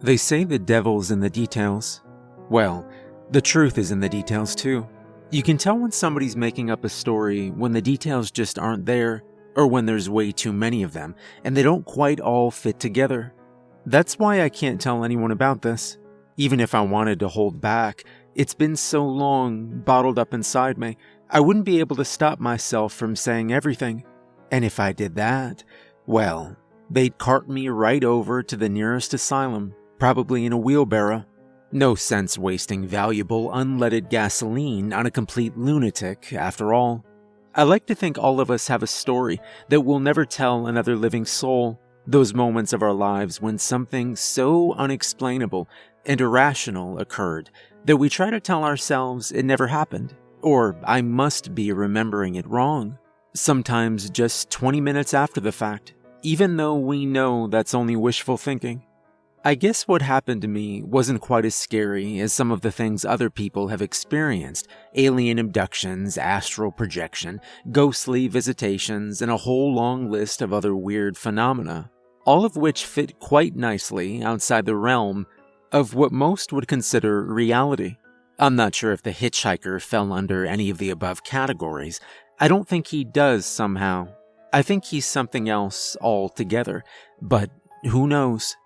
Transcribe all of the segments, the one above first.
They say the devil's in the details. Well, the truth is in the details too. You can tell when somebody's making up a story when the details just aren't there, or when there's way too many of them and they don't quite all fit together. That's why I can't tell anyone about this. Even if I wanted to hold back, it's been so long bottled up inside me, I wouldn't be able to stop myself from saying everything. And if I did that, well, they'd cart me right over to the nearest asylum, probably in a wheelbarrow. No sense wasting valuable unleaded gasoline on a complete lunatic, after all. I like to think all of us have a story that we'll never tell another living soul. Those moments of our lives when something so unexplainable and irrational occurred that we try to tell ourselves it never happened, or I must be remembering it wrong. Sometimes just 20 minutes after the fact, even though we know that's only wishful thinking. I guess what happened to me wasn't quite as scary as some of the things other people have experienced alien abductions, astral projection, ghostly visitations, and a whole long list of other weird phenomena, all of which fit quite nicely outside the realm of what most would consider reality. I'm not sure if the hitchhiker fell under any of the above categories. I don't think he does somehow. I think he's something else altogether, but who knows?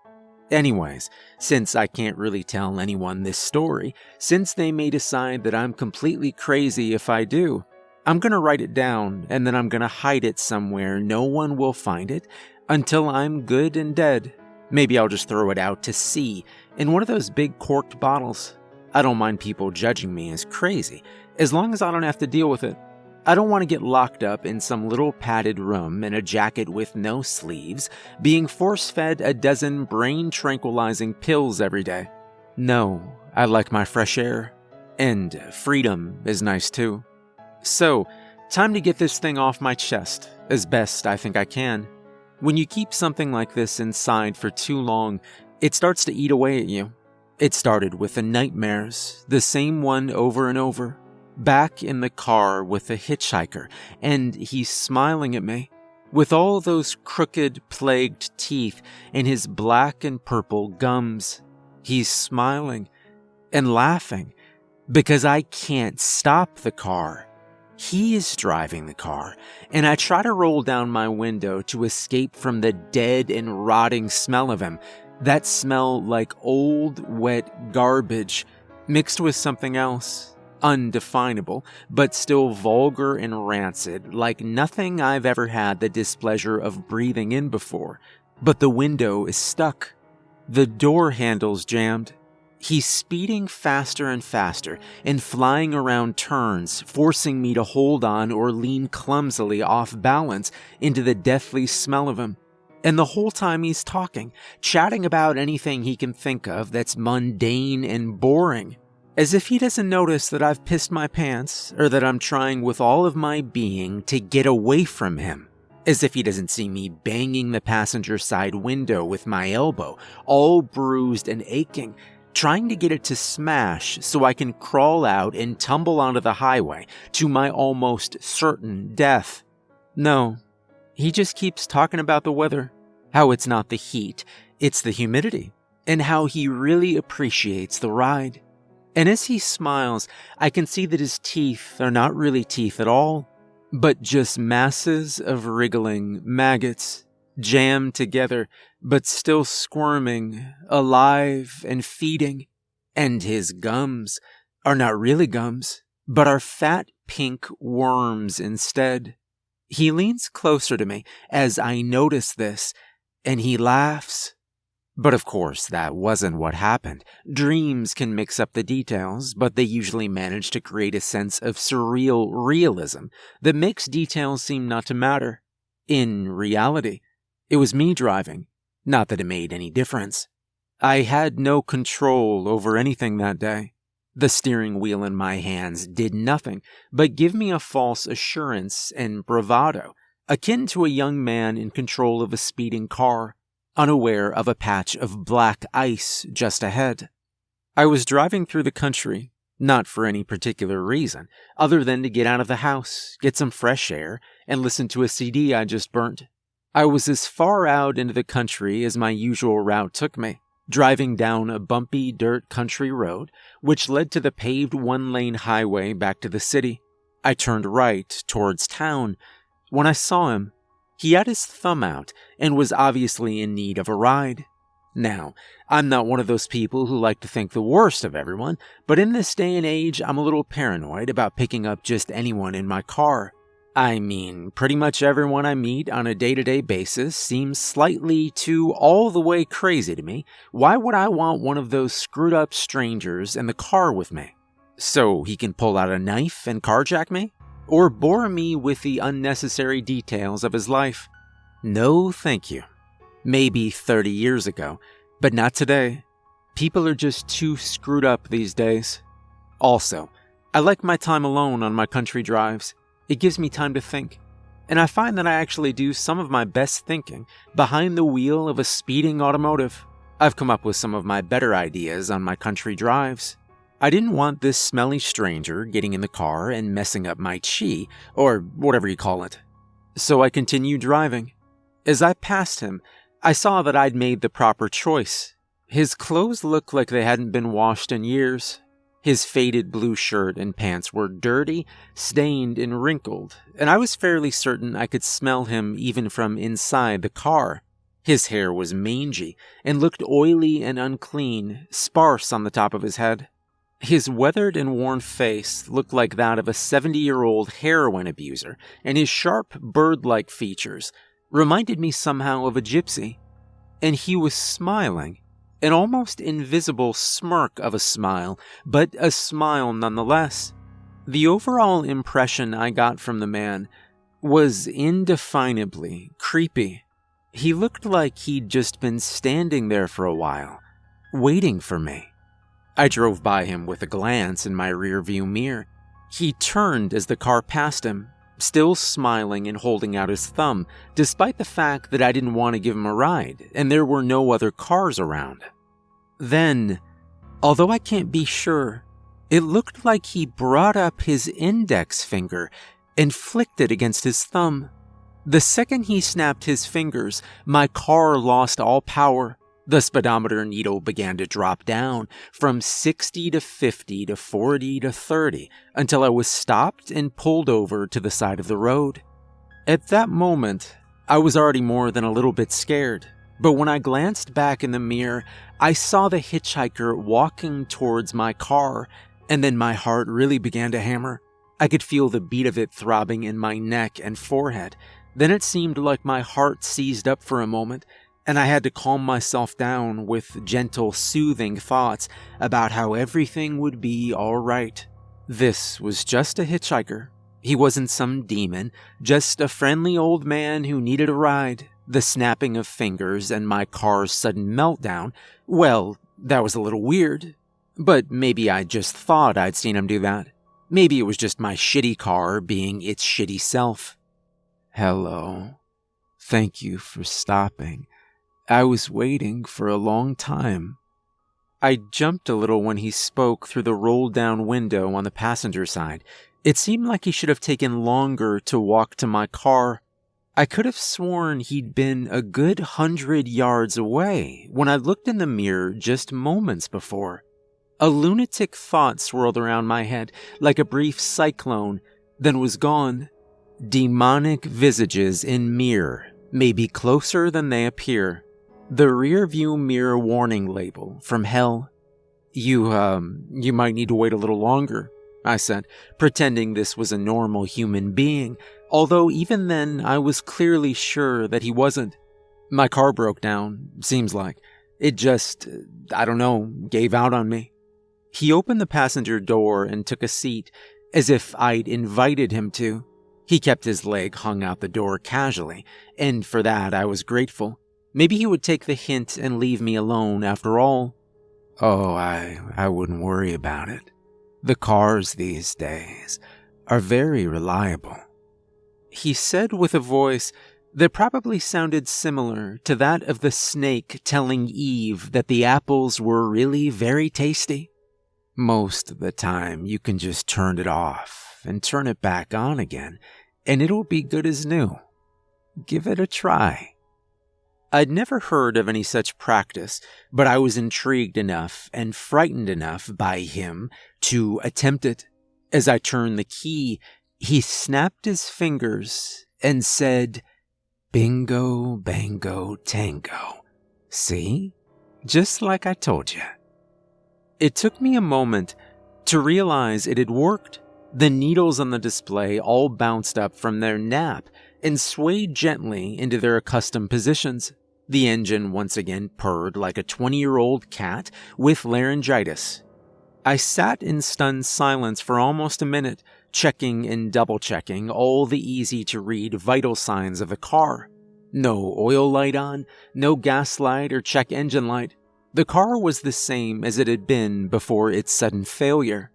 Anyways, since I can't really tell anyone this story, since they may decide that I'm completely crazy if I do, I'm gonna write it down and then I'm gonna hide it somewhere no one will find it until I'm good and dead. Maybe I'll just throw it out to sea in one of those big corked bottles. I don't mind people judging me as crazy, as long as I don't have to deal with it. I don't want to get locked up in some little padded room in a jacket with no sleeves, being force fed a dozen brain tranquilizing pills every day. No, I like my fresh air. And freedom is nice too. So, time to get this thing off my chest, as best I think I can. When you keep something like this inside for too long, it starts to eat away at you. It started with the nightmares, the same one over and over back in the car with a hitchhiker, and he's smiling at me. With all those crooked, plagued teeth and his black and purple gums, he's smiling and laughing because I can't stop the car. He is driving the car, and I try to roll down my window to escape from the dead and rotting smell of him. That smell like old, wet garbage mixed with something else undefinable, but still vulgar and rancid, like nothing I've ever had the displeasure of breathing in before. But the window is stuck. The door handle's jammed. He's speeding faster and faster and flying around turns, forcing me to hold on or lean clumsily off balance into the deathly smell of him. And the whole time he's talking, chatting about anything he can think of that's mundane and boring. As if he doesn't notice that I've pissed my pants, or that I'm trying with all of my being to get away from him. As if he doesn't see me banging the passenger side window with my elbow, all bruised and aching, trying to get it to smash so I can crawl out and tumble onto the highway to my almost certain death. No, he just keeps talking about the weather, how it's not the heat, it's the humidity, and how he really appreciates the ride. And as he smiles, I can see that his teeth are not really teeth at all, but just masses of wriggling maggots jammed together, but still squirming, alive and feeding. And his gums are not really gums, but are fat pink worms instead. He leans closer to me as I notice this, and he laughs but of course, that wasn't what happened. Dreams can mix up the details, but they usually manage to create a sense of surreal realism that makes details seem not to matter. In reality, it was me driving, not that it made any difference. I had no control over anything that day. The steering wheel in my hands did nothing but give me a false assurance and bravado, akin to a young man in control of a speeding car unaware of a patch of black ice just ahead. I was driving through the country, not for any particular reason, other than to get out of the house, get some fresh air, and listen to a CD I just burnt. I was as far out into the country as my usual route took me, driving down a bumpy dirt country road, which led to the paved one lane highway back to the city. I turned right towards town. When I saw him, he had his thumb out and was obviously in need of a ride. Now, I'm not one of those people who like to think the worst of everyone, but in this day and age, I'm a little paranoid about picking up just anyone in my car. I mean, pretty much everyone I meet on a day to day basis seems slightly too all the way crazy to me. Why would I want one of those screwed up strangers in the car with me? So he can pull out a knife and carjack me? Or bore me with the unnecessary details of his life? No, thank you. Maybe 30 years ago, but not today. People are just too screwed up these days. Also, I like my time alone on my country drives. It gives me time to think. And I find that I actually do some of my best thinking behind the wheel of a speeding automotive. I've come up with some of my better ideas on my country drives. I didn't want this smelly stranger getting in the car and messing up my chi, or whatever you call it. So I continued driving. As I passed him, I saw that I'd made the proper choice. His clothes looked like they hadn't been washed in years, his faded blue shirt and pants were dirty, stained, and wrinkled, and I was fairly certain I could smell him even from inside the car. His hair was mangy and looked oily and unclean, sparse on the top of his head. His weathered and worn face looked like that of a 70 year old heroin abuser, and his sharp, bird like features reminded me somehow of a gypsy. And he was smiling an almost invisible smirk of a smile, but a smile nonetheless. The overall impression I got from the man was indefinably creepy. He looked like he'd just been standing there for a while, waiting for me. I drove by him with a glance in my rearview mirror. He turned as the car passed him, still smiling and holding out his thumb, despite the fact that I didn't want to give him a ride and there were no other cars around. Then, although I can't be sure, it looked like he brought up his index finger and flicked it against his thumb. The second he snapped his fingers, my car lost all power. The speedometer needle began to drop down from 60 to 50 to 40 to 30 until I was stopped and pulled over to the side of the road. At that moment, I was already more than a little bit scared, but when I glanced back in the mirror, I saw the hitchhiker walking towards my car, and then my heart really began to hammer. I could feel the beat of it throbbing in my neck and forehead. Then it seemed like my heart seized up for a moment, and I had to calm myself down with gentle, soothing thoughts about how everything would be alright. This was just a hitchhiker. He wasn't some demon, just a friendly old man who needed a ride. The snapping of fingers and my car's sudden meltdown, well, that was a little weird. But maybe I just thought I'd seen him do that. Maybe it was just my shitty car being its shitty self. Hello. Thank you for stopping. I was waiting for a long time. I jumped a little when he spoke through the rolled down window on the passenger side. It seemed like he should have taken longer to walk to my car I could have sworn he'd been a good hundred yards away when I looked in the mirror just moments before. A lunatic thought swirled around my head like a brief cyclone, then was gone. Demonic visages in mirror may be closer than they appear. The rearview mirror warning label from hell. You, um, you might need to wait a little longer, I said, pretending this was a normal human being although even then I was clearly sure that he wasn't. My car broke down, seems like. It just, I don't know, gave out on me. He opened the passenger door and took a seat, as if I'd invited him to. He kept his leg hung out the door casually, and for that I was grateful. Maybe he would take the hint and leave me alone after all. Oh, I, I wouldn't worry about it. The cars these days are very reliable he said with a voice that probably sounded similar to that of the snake telling Eve that the apples were really very tasty. Most of the time, you can just turn it off and turn it back on again, and it'll be good as new. Give it a try. I'd never heard of any such practice, but I was intrigued enough and frightened enough by him to attempt it. As I turned the key, he snapped his fingers and said, Bingo, bango, tango. See? Just like I told you. It took me a moment to realize it had worked. The needles on the display all bounced up from their nap and swayed gently into their accustomed positions. The engine once again purred like a 20 year old cat with laryngitis. I sat in stunned silence for almost a minute, checking and double checking all the easy to read vital signs of the car. No oil light on, no gas light or check engine light. The car was the same as it had been before its sudden failure.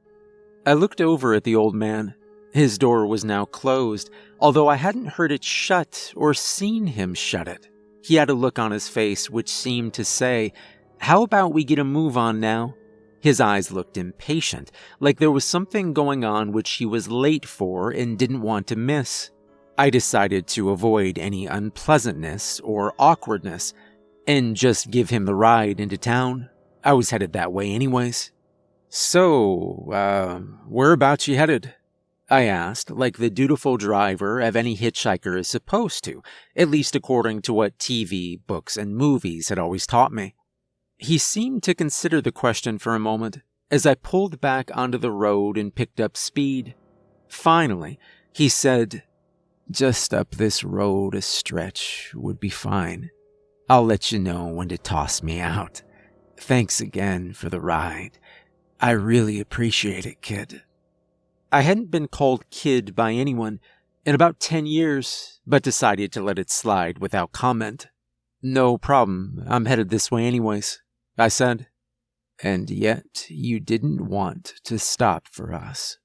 I looked over at the old man. His door was now closed, although I hadn't heard it shut or seen him shut it. He had a look on his face which seemed to say, How about we get a move on now? His eyes looked impatient, like there was something going on which he was late for and didn't want to miss. I decided to avoid any unpleasantness or awkwardness and just give him the ride into town. I was headed that way anyways. So, uh, whereabouts you headed? I asked, like the dutiful driver of any hitchhiker is supposed to, at least according to what TV, books, and movies had always taught me. He seemed to consider the question for a moment as I pulled back onto the road and picked up speed. Finally, he said, Just up this road a stretch would be fine. I'll let you know when to toss me out. Thanks again for the ride. I really appreciate it, kid. I hadn't been called kid by anyone in about 10 years, but decided to let it slide without comment. No problem, I'm headed this way anyways, I said. And yet you didn't want to stop for us.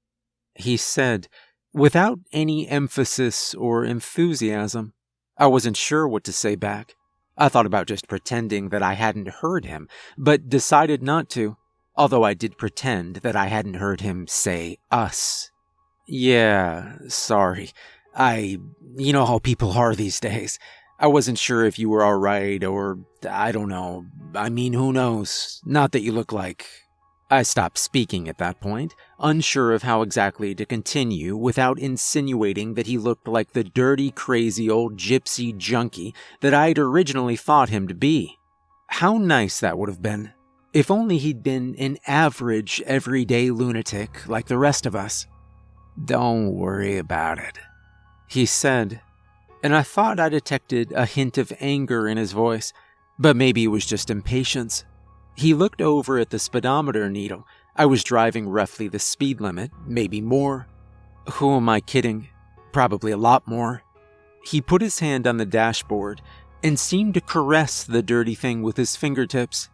He said, without any emphasis or enthusiasm. I wasn't sure what to say back. I thought about just pretending that I hadn't heard him, but decided not to although I did pretend that I hadn't heard him say us. Yeah, sorry. I. You know how people are these days. I wasn't sure if you were alright, or. I don't know. I mean, who knows? Not that you look like. I stopped speaking at that point, unsure of how exactly to continue without insinuating that he looked like the dirty, crazy old gypsy junkie that I'd originally thought him to be. How nice that would have been if only he'd been an average, everyday lunatic like the rest of us. Don't worry about it, he said, and I thought I detected a hint of anger in his voice, but maybe it was just impatience. He looked over at the speedometer needle. I was driving roughly the speed limit, maybe more. Who am I kidding? Probably a lot more. He put his hand on the dashboard and seemed to caress the dirty thing with his fingertips.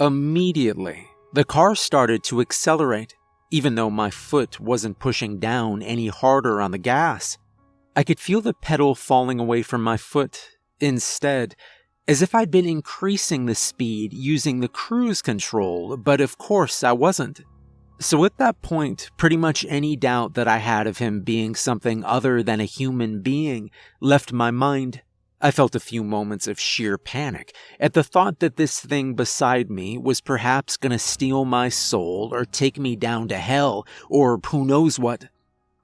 Immediately, the car started to accelerate, even though my foot wasn't pushing down any harder on the gas. I could feel the pedal falling away from my foot, instead, as if I'd been increasing the speed using the cruise control, but of course I wasn't. So at that point, pretty much any doubt that I had of him being something other than a human being left my mind. I felt a few moments of sheer panic at the thought that this thing beside me was perhaps going to steal my soul or take me down to hell or who knows what.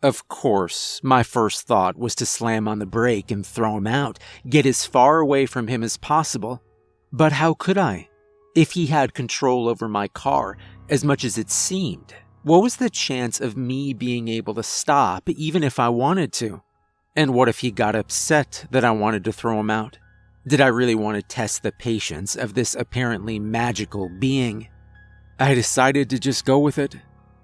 Of course, my first thought was to slam on the brake and throw him out, get as far away from him as possible. But how could I? If he had control over my car, as much as it seemed, what was the chance of me being able to stop even if I wanted to? And what if he got upset that I wanted to throw him out? Did I really want to test the patience of this apparently magical being? I decided to just go with it.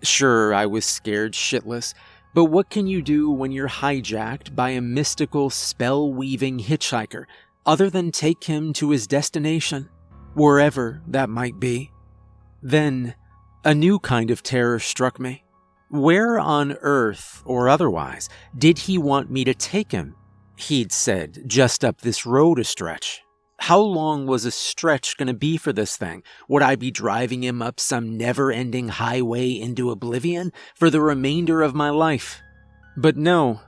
Sure, I was scared shitless, but what can you do when you're hijacked by a mystical, spell weaving hitchhiker other than take him to his destination, wherever that might be? Then, a new kind of terror struck me. Where on earth, or otherwise, did he want me to take him? He'd said, just up this road a stretch. How long was a stretch going to be for this thing? Would I be driving him up some never ending highway into oblivion for the remainder of my life? But no,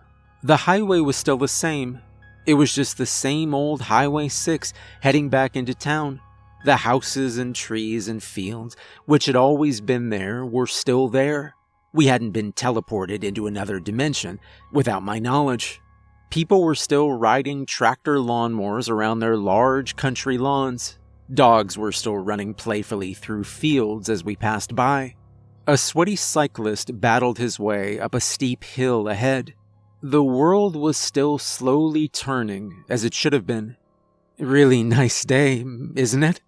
the highway was still the same. It was just the same old Highway 6 heading back into town. The houses and trees and fields, which had always been there, were still there. We hadn't been teleported into another dimension without my knowledge. People were still riding tractor lawnmowers around their large country lawns. Dogs were still running playfully through fields as we passed by. A sweaty cyclist battled his way up a steep hill ahead. The world was still slowly turning as it should have been. Really nice day, isn't it?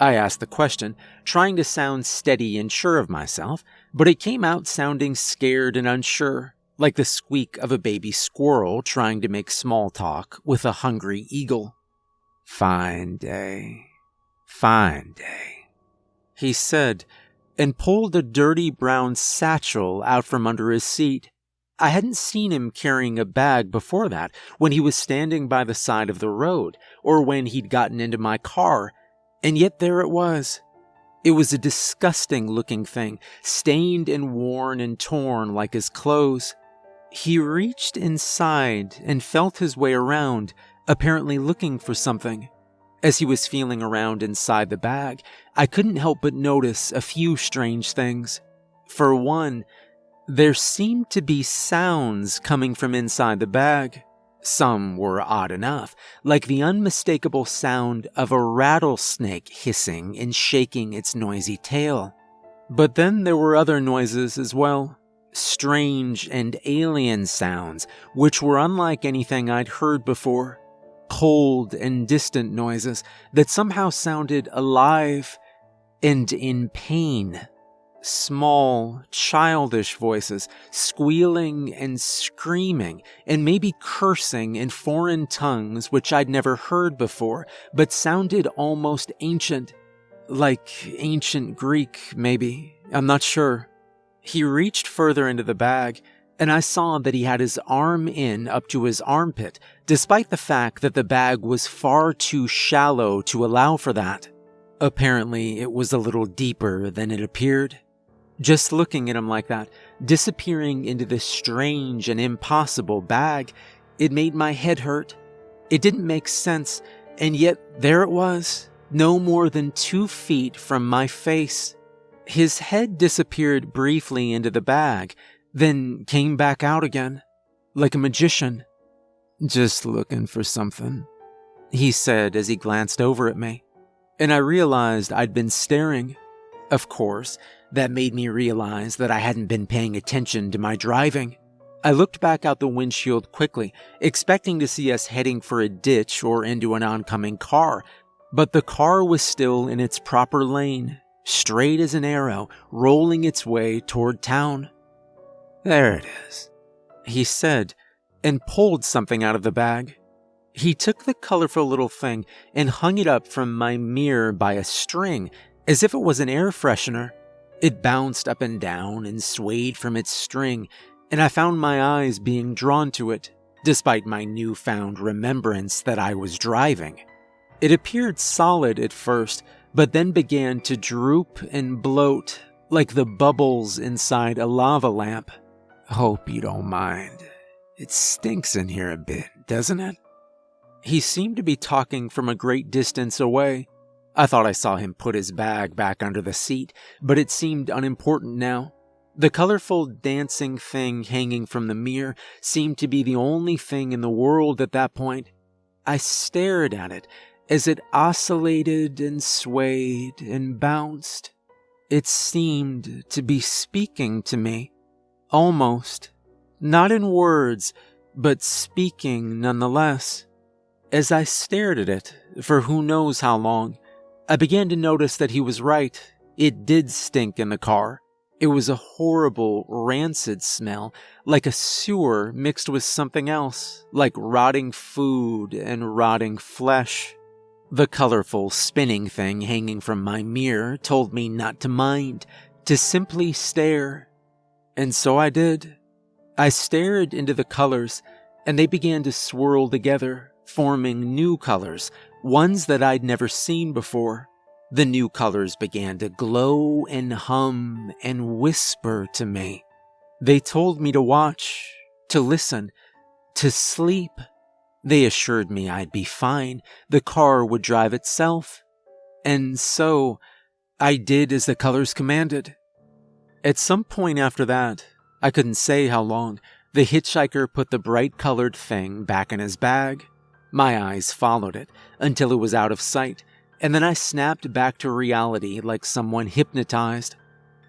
I asked the question, trying to sound steady and sure of myself, but it came out sounding scared and unsure, like the squeak of a baby squirrel trying to make small talk with a hungry eagle. Fine day. Fine day. He said, and pulled a dirty brown satchel out from under his seat. I hadn't seen him carrying a bag before that, when he was standing by the side of the road, or when he'd gotten into my car, and yet there it was. It was a disgusting looking thing, stained and worn and torn like his clothes. He reached inside and felt his way around, apparently looking for something. As he was feeling around inside the bag, I couldn't help but notice a few strange things. For one, there seemed to be sounds coming from inside the bag. Some were odd enough, like the unmistakable sound of a rattlesnake hissing and shaking its noisy tail. But then there were other noises as well. Strange and alien sounds, which were unlike anything I'd heard before. Cold and distant noises that somehow sounded alive and in pain small, childish voices, squealing and screaming, and maybe cursing in foreign tongues which I'd never heard before, but sounded almost ancient. Like ancient Greek, maybe. I'm not sure. He reached further into the bag, and I saw that he had his arm in up to his armpit, despite the fact that the bag was far too shallow to allow for that. Apparently, it was a little deeper than it appeared. Just looking at him like that, disappearing into this strange and impossible bag, it made my head hurt. It didn't make sense, and yet there it was, no more than two feet from my face. His head disappeared briefly into the bag, then came back out again, like a magician. Just looking for something, he said as he glanced over at me. And I realized I'd been staring. Of course, that made me realize that I hadn't been paying attention to my driving. I looked back out the windshield quickly, expecting to see us heading for a ditch or into an oncoming car, but the car was still in its proper lane, straight as an arrow, rolling its way toward town. There it is, he said, and pulled something out of the bag. He took the colorful little thing and hung it up from my mirror by a string, as if it was an air freshener. It bounced up and down and swayed from its string, and I found my eyes being drawn to it, despite my newfound remembrance that I was driving. It appeared solid at first, but then began to droop and bloat like the bubbles inside a lava lamp. Hope you don't mind. It stinks in here a bit, doesn't it? He seemed to be talking from a great distance away, I thought I saw him put his bag back under the seat, but it seemed unimportant now. The colorful dancing thing hanging from the mirror seemed to be the only thing in the world at that point. I stared at it as it oscillated and swayed and bounced. It seemed to be speaking to me. Almost. Not in words, but speaking nonetheless. As I stared at it, for who knows how long, I began to notice that he was right. It did stink in the car. It was a horrible, rancid smell, like a sewer mixed with something else, like rotting food and rotting flesh. The colorful, spinning thing hanging from my mirror told me not to mind, to simply stare. And so I did. I stared into the colors, and they began to swirl together, forming new colors, ones that I'd never seen before. The new colors began to glow and hum and whisper to me. They told me to watch, to listen, to sleep. They assured me I'd be fine, the car would drive itself. And so, I did as the colors commanded. At some point after that, I couldn't say how long, the hitchhiker put the bright colored thing back in his bag. My eyes followed it until it was out of sight, and then I snapped back to reality like someone hypnotized.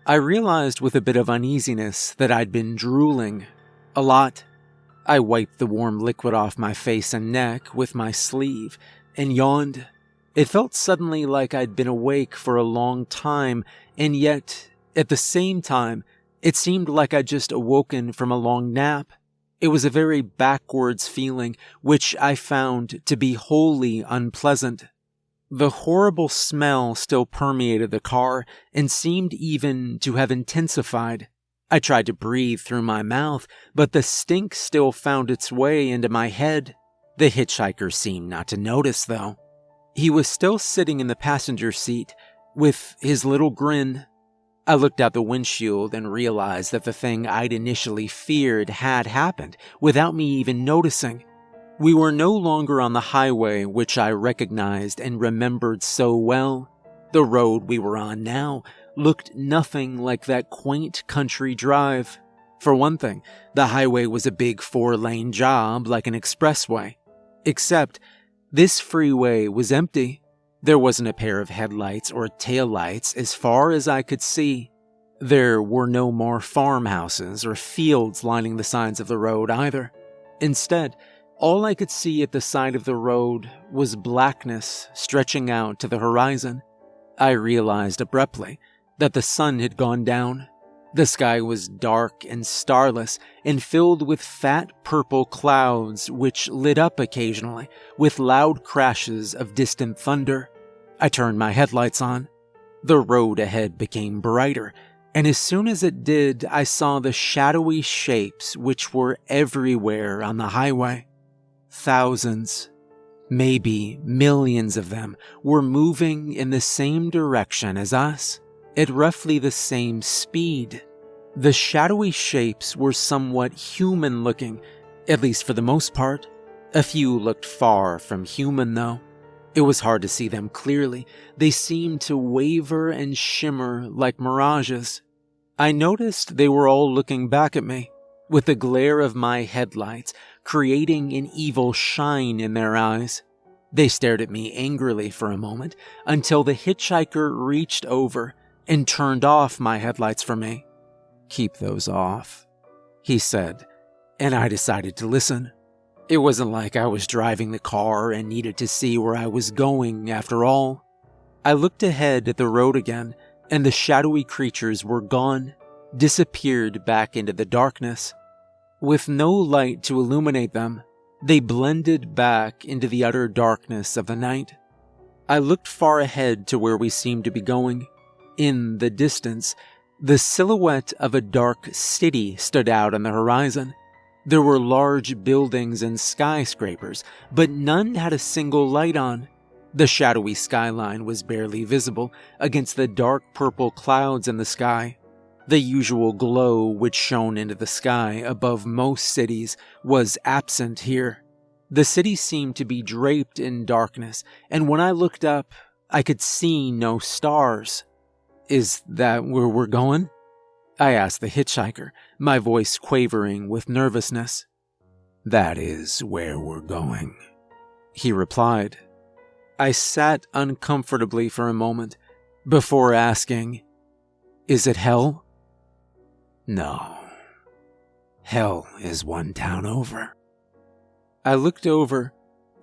I realized with a bit of uneasiness that I'd been drooling. A lot. I wiped the warm liquid off my face and neck with my sleeve and yawned. It felt suddenly like I'd been awake for a long time, and yet, at the same time, it seemed like I'd just awoken from a long nap. It was a very backwards feeling, which I found to be wholly unpleasant. The horrible smell still permeated the car and seemed even to have intensified. I tried to breathe through my mouth, but the stink still found its way into my head. The hitchhiker seemed not to notice, though. He was still sitting in the passenger seat with his little grin. I looked out the windshield and realized that the thing I'd initially feared had happened without me even noticing. We were no longer on the highway which I recognized and remembered so well. The road we were on now looked nothing like that quaint country drive. For one thing, the highway was a big four lane job like an expressway. Except, this freeway was empty. There wasn't a pair of headlights or taillights as far as I could see. There were no more farmhouses or fields lining the sides of the road either. Instead, all I could see at the side of the road was blackness stretching out to the horizon. I realized abruptly that the sun had gone down. The sky was dark and starless and filled with fat purple clouds which lit up occasionally with loud crashes of distant thunder. I turned my headlights on. The road ahead became brighter, and as soon as it did, I saw the shadowy shapes which were everywhere on the highway. Thousands, maybe millions of them, were moving in the same direction as us, at roughly the same speed. The shadowy shapes were somewhat human looking, at least for the most part. A few looked far from human, though. It was hard to see them clearly. They seemed to waver and shimmer like mirages. I noticed they were all looking back at me, with the glare of my headlights creating an evil shine in their eyes. They stared at me angrily for a moment until the hitchhiker reached over and turned off my headlights for me. Keep those off, he said, and I decided to listen. It wasn't like I was driving the car and needed to see where I was going after all. I looked ahead at the road again, and the shadowy creatures were gone, disappeared back into the darkness. With no light to illuminate them, they blended back into the utter darkness of the night. I looked far ahead to where we seemed to be going. In the distance, the silhouette of a dark city stood out on the horizon. There were large buildings and skyscrapers, but none had a single light on. The shadowy skyline was barely visible against the dark purple clouds in the sky. The usual glow which shone into the sky above most cities was absent here. The city seemed to be draped in darkness, and when I looked up, I could see no stars. Is that where we're going? I asked the hitchhiker, my voice quavering with nervousness. That is where we're going, he replied. I sat uncomfortably for a moment before asking, Is it hell? No. Hell is one town over. I looked over,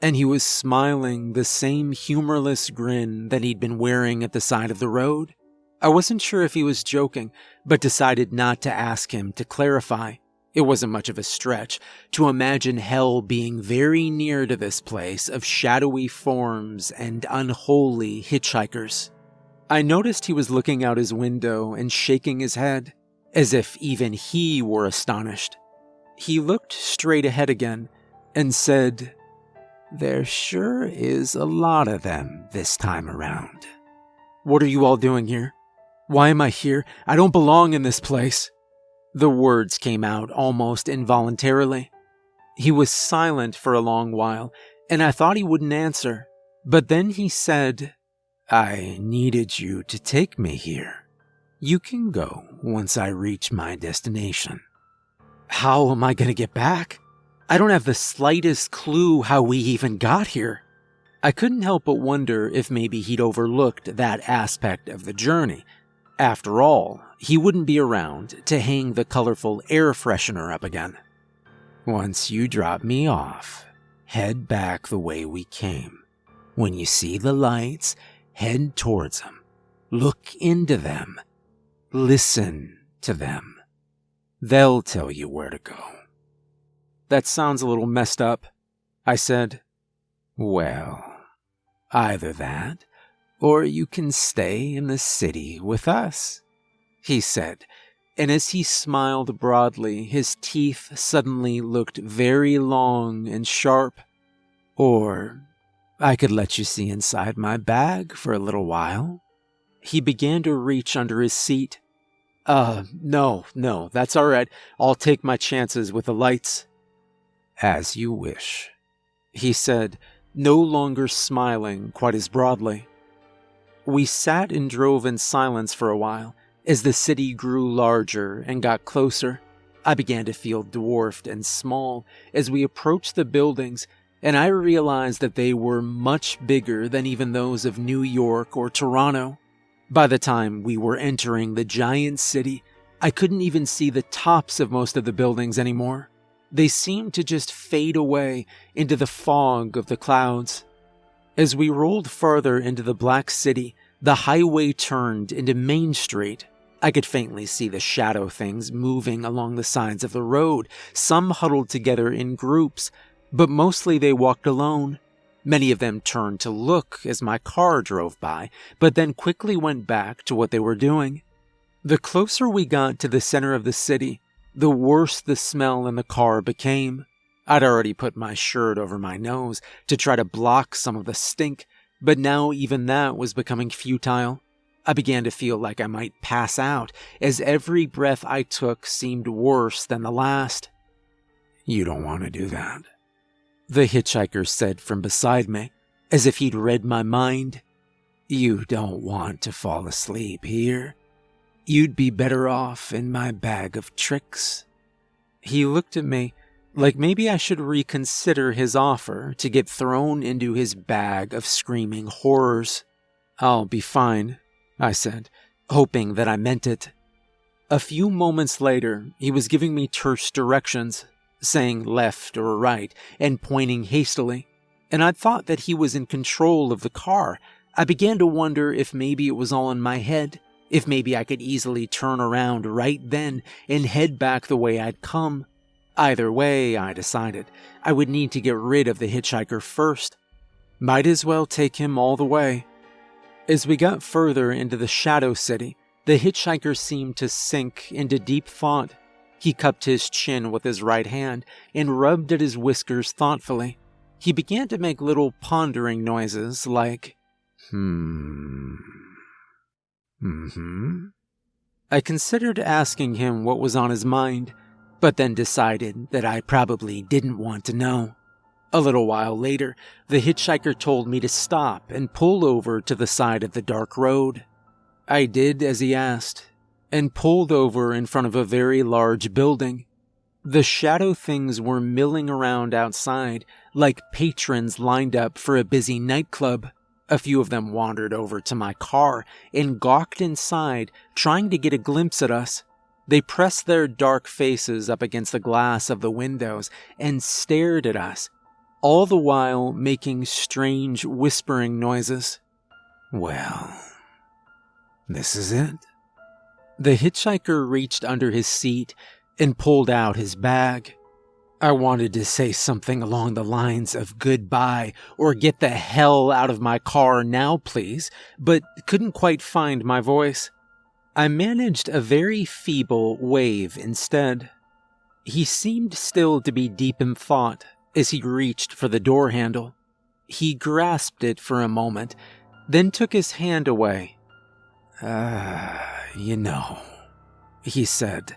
and he was smiling the same humorless grin that he'd been wearing at the side of the road. I wasn't sure if he was joking, but decided not to ask him to clarify. It wasn't much of a stretch to imagine hell being very near to this place of shadowy forms and unholy hitchhikers. I noticed he was looking out his window and shaking his head as if even he were astonished. He looked straight ahead again and said, There sure is a lot of them this time around. What are you all doing here? Why am I here? I don't belong in this place. The words came out almost involuntarily. He was silent for a long while, and I thought he wouldn't answer. But then he said, I needed you to take me here. You can go once I reach my destination. How am I going to get back? I don't have the slightest clue how we even got here. I couldn't help but wonder if maybe he'd overlooked that aspect of the journey. After all, he wouldn't be around to hang the colorful air freshener up again. Once you drop me off, head back the way we came. When you see the lights, head towards them. Look into them. Listen to them. They'll tell you where to go. That sounds a little messed up, I said. Well, either that, or you can stay in the city with us, he said, and as he smiled broadly, his teeth suddenly looked very long and sharp. Or I could let you see inside my bag for a little while. He began to reach under his seat. Uh, no, no, that's all right. I'll take my chances with the lights. As you wish, he said, no longer smiling quite as broadly. We sat and drove in silence for a while. As the city grew larger and got closer, I began to feel dwarfed and small as we approached the buildings, and I realized that they were much bigger than even those of New York or Toronto. By the time we were entering the giant city, I couldn't even see the tops of most of the buildings anymore. They seemed to just fade away into the fog of the clouds. As we rolled farther into the Black City, the highway turned into Main Street. I could faintly see the shadow things moving along the sides of the road, some huddled together in groups, but mostly they walked alone. Many of them turned to look as my car drove by, but then quickly went back to what they were doing. The closer we got to the center of the city, the worse the smell in the car became. I'd already put my shirt over my nose to try to block some of the stink, but now even that was becoming futile. I began to feel like I might pass out, as every breath I took seemed worse than the last. You don't want to do that, the hitchhiker said from beside me, as if he'd read my mind. You don't want to fall asleep here. You'd be better off in my bag of tricks. He looked at me like maybe I should reconsider his offer to get thrown into his bag of screaming horrors. I'll be fine, I said, hoping that I meant it. A few moments later, he was giving me terse directions, saying left or right, and pointing hastily, and I thought that he was in control of the car. I began to wonder if maybe it was all in my head, if maybe I could easily turn around right then and head back the way I'd come. Either way, I decided, I would need to get rid of the hitchhiker first. Might as well take him all the way. As we got further into the Shadow City, the hitchhiker seemed to sink into deep thought. He cupped his chin with his right hand and rubbed at his whiskers thoughtfully. He began to make little pondering noises like, hmm, hmm. I considered asking him what was on his mind, but then decided that I probably didn't want to know. A little while later, the hitchhiker told me to stop and pull over to the side of the dark road. I did as he asked, and pulled over in front of a very large building. The shadow things were milling around outside like patrons lined up for a busy nightclub. A few of them wandered over to my car and gawked inside, trying to get a glimpse at us. They pressed their dark faces up against the glass of the windows and stared at us, all the while making strange whispering noises. Well, this is it. The hitchhiker reached under his seat and pulled out his bag. I wanted to say something along the lines of goodbye or get the hell out of my car now, please, but couldn't quite find my voice. I managed a very feeble wave instead. He seemed still to be deep in thought as he reached for the door handle. He grasped it for a moment, then took his hand away. Ah, uh, you know, he said,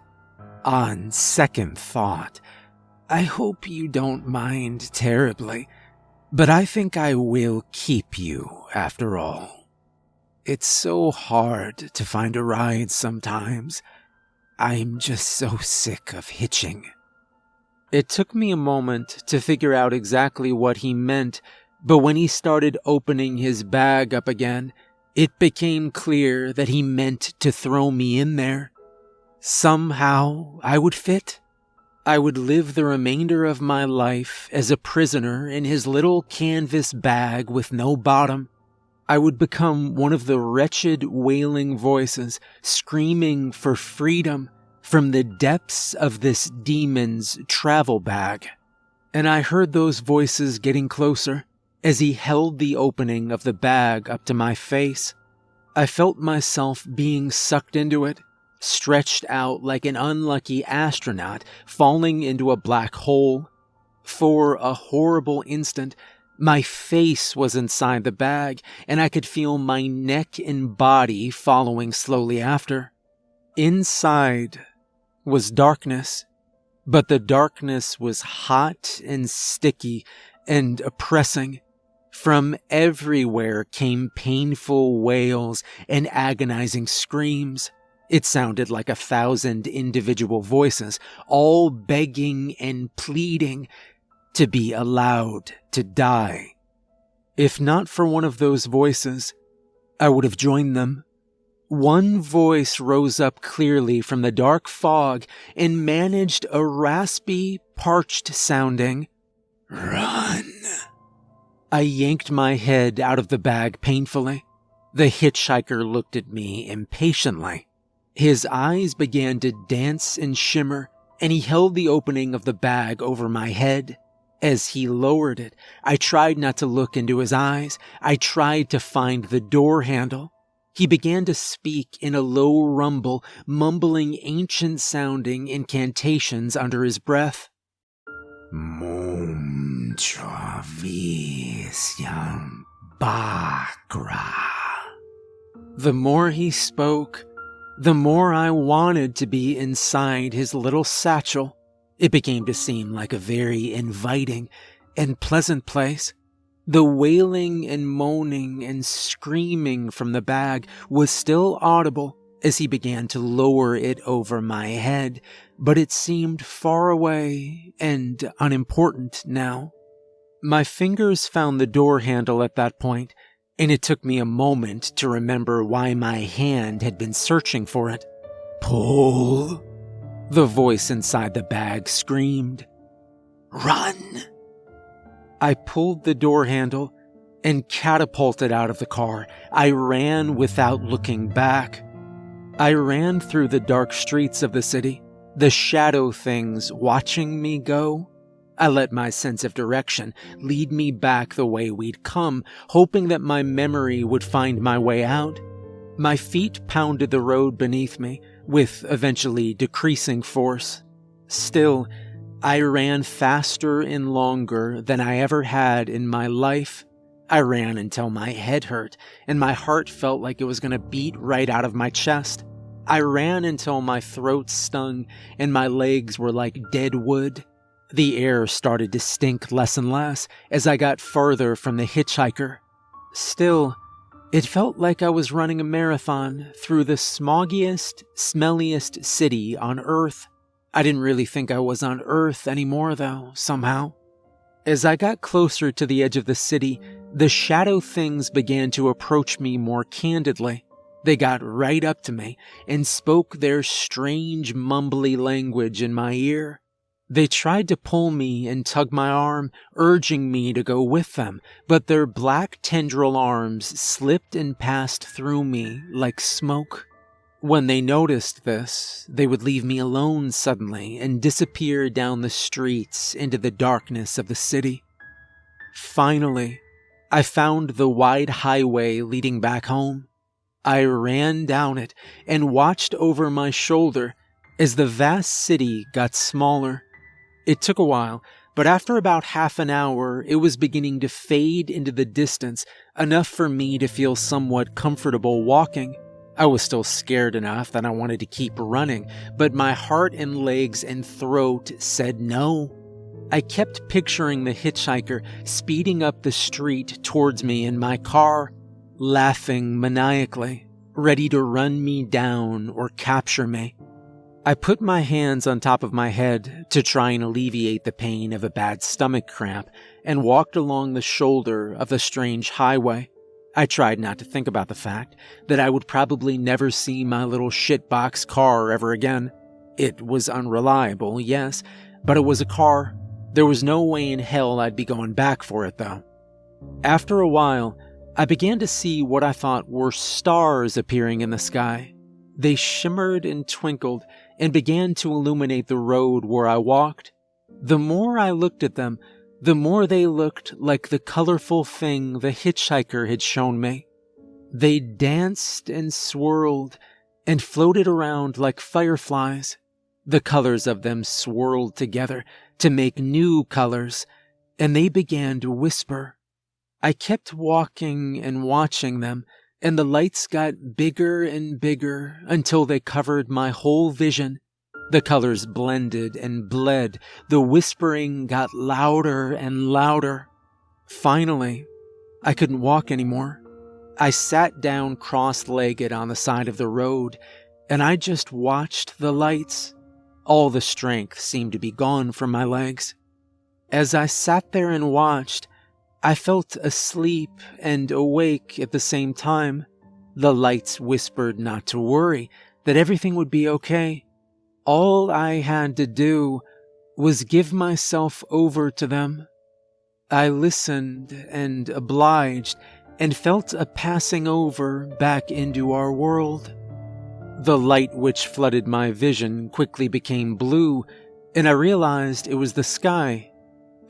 on second thought, I hope you don't mind terribly, but I think I will keep you after all. It's so hard to find a ride sometimes. I'm just so sick of hitching. It took me a moment to figure out exactly what he meant, but when he started opening his bag up again, it became clear that he meant to throw me in there. Somehow I would fit. I would live the remainder of my life as a prisoner in his little canvas bag with no bottom. I would become one of the wretched wailing voices screaming for freedom from the depths of this demon's travel bag. And I heard those voices getting closer as he held the opening of the bag up to my face. I felt myself being sucked into it stretched out like an unlucky astronaut falling into a black hole. For a horrible instant, my face was inside the bag, and I could feel my neck and body following slowly after. Inside was darkness, but the darkness was hot and sticky and oppressing. From everywhere came painful wails and agonizing screams. It sounded like a thousand individual voices, all begging and pleading to be allowed to die. If not for one of those voices, I would have joined them. One voice rose up clearly from the dark fog and managed a raspy, parched sounding, Run. I yanked my head out of the bag painfully. The hitchhiker looked at me impatiently. His eyes began to dance and shimmer, and he held the opening of the bag over my head. As he lowered it, I tried not to look into his eyes. I tried to find the door handle. He began to speak in a low rumble, mumbling ancient sounding incantations under his breath. Mum Travisyam. The more he spoke, the more I wanted to be inside his little satchel, it became to seem like a very inviting and pleasant place. The wailing and moaning and screaming from the bag was still audible as he began to lower it over my head, but it seemed far away and unimportant now. My fingers found the door handle at that point, and it took me a moment to remember why my hand had been searching for it. Pull! The voice inside the bag screamed. Run! I pulled the door handle and catapulted out of the car. I ran without looking back. I ran through the dark streets of the city, the shadow things watching me go. I let my sense of direction lead me back the way we'd come, hoping that my memory would find my way out. My feet pounded the road beneath me, with eventually decreasing force. Still, I ran faster and longer than I ever had in my life. I ran until my head hurt and my heart felt like it was going to beat right out of my chest. I ran until my throat stung and my legs were like dead wood. The air started to stink less and less as I got farther from the hitchhiker. Still, it felt like I was running a marathon through the smoggiest, smelliest city on Earth. I didn't really think I was on Earth anymore, though, somehow. As I got closer to the edge of the city, the shadow things began to approach me more candidly. They got right up to me and spoke their strange, mumbly language in my ear. They tried to pull me and tug my arm, urging me to go with them, but their black tendril arms slipped and passed through me like smoke. When they noticed this, they would leave me alone suddenly and disappear down the streets into the darkness of the city. Finally, I found the wide highway leading back home. I ran down it and watched over my shoulder as the vast city got smaller it took a while, but after about half an hour, it was beginning to fade into the distance, enough for me to feel somewhat comfortable walking. I was still scared enough that I wanted to keep running, but my heart and legs and throat said no. I kept picturing the hitchhiker speeding up the street towards me in my car, laughing maniacally, ready to run me down or capture me. I put my hands on top of my head to try and alleviate the pain of a bad stomach cramp and walked along the shoulder of the strange highway. I tried not to think about the fact that I would probably never see my little shitbox car ever again. It was unreliable, yes, but it was a car. There was no way in hell I'd be going back for it, though. After a while, I began to see what I thought were stars appearing in the sky. They shimmered and twinkled and began to illuminate the road where I walked. The more I looked at them, the more they looked like the colorful thing the hitchhiker had shown me. They danced and swirled and floated around like fireflies. The colors of them swirled together to make new colors, and they began to whisper. I kept walking and watching them, and the lights got bigger and bigger until they covered my whole vision. The colors blended and bled. The whispering got louder and louder. Finally, I couldn't walk anymore. I sat down cross legged on the side of the road and I just watched the lights. All the strength seemed to be gone from my legs. As I sat there and watched, I felt asleep and awake at the same time. The lights whispered not to worry, that everything would be okay. All I had to do was give myself over to them. I listened and obliged and felt a passing over back into our world. The light which flooded my vision quickly became blue, and I realized it was the sky.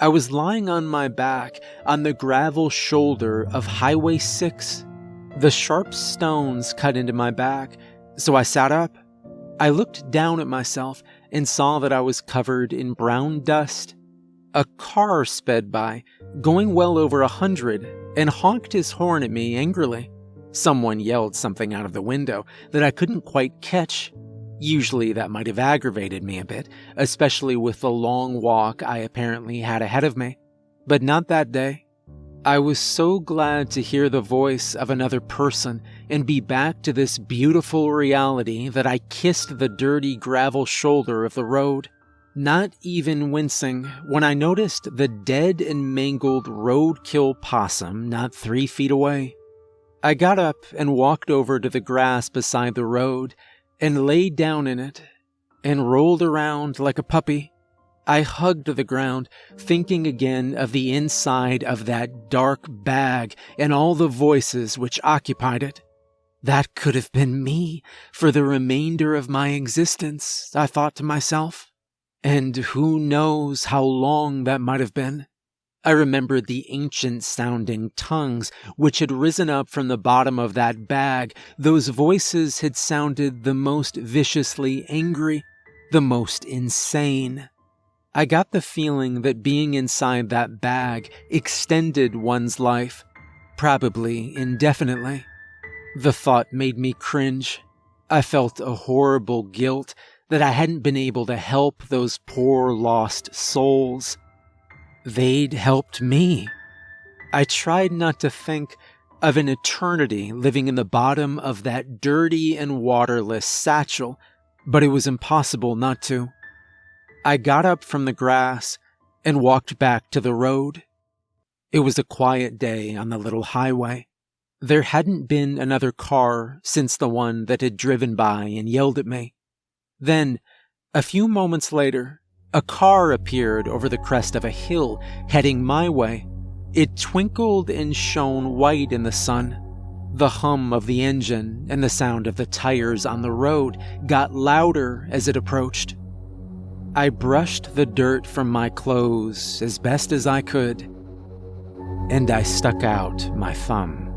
I was lying on my back on the gravel shoulder of Highway 6. The sharp stones cut into my back, so I sat up I looked down at myself and saw that I was covered in brown dust. A car sped by, going well over a hundred, and honked his horn at me angrily. Someone yelled something out of the window that I couldn't quite catch. Usually that might have aggravated me a bit, especially with the long walk I apparently had ahead of me. But not that day. I was so glad to hear the voice of another person and be back to this beautiful reality that I kissed the dirty gravel shoulder of the road, not even wincing when I noticed the dead and mangled roadkill possum not three feet away. I got up and walked over to the grass beside the road and lay down in it and rolled around like a puppy. I hugged the ground, thinking again of the inside of that dark bag and all the voices which occupied it. That could have been me for the remainder of my existence, I thought to myself. And who knows how long that might have been? I remembered the ancient sounding tongues which had risen up from the bottom of that bag. Those voices had sounded the most viciously angry, the most insane. I got the feeling that being inside that bag extended one's life, probably indefinitely. The thought made me cringe. I felt a horrible guilt that I hadn't been able to help those poor lost souls. They'd helped me. I tried not to think of an eternity living in the bottom of that dirty and waterless satchel, but it was impossible not to. I got up from the grass and walked back to the road. It was a quiet day on the little highway. There hadn't been another car since the one that had driven by and yelled at me. Then, a few moments later, a car appeared over the crest of a hill heading my way. It twinkled and shone white in the sun. The hum of the engine and the sound of the tires on the road got louder as it approached. I brushed the dirt from my clothes as best as I could, and I stuck out my thumb.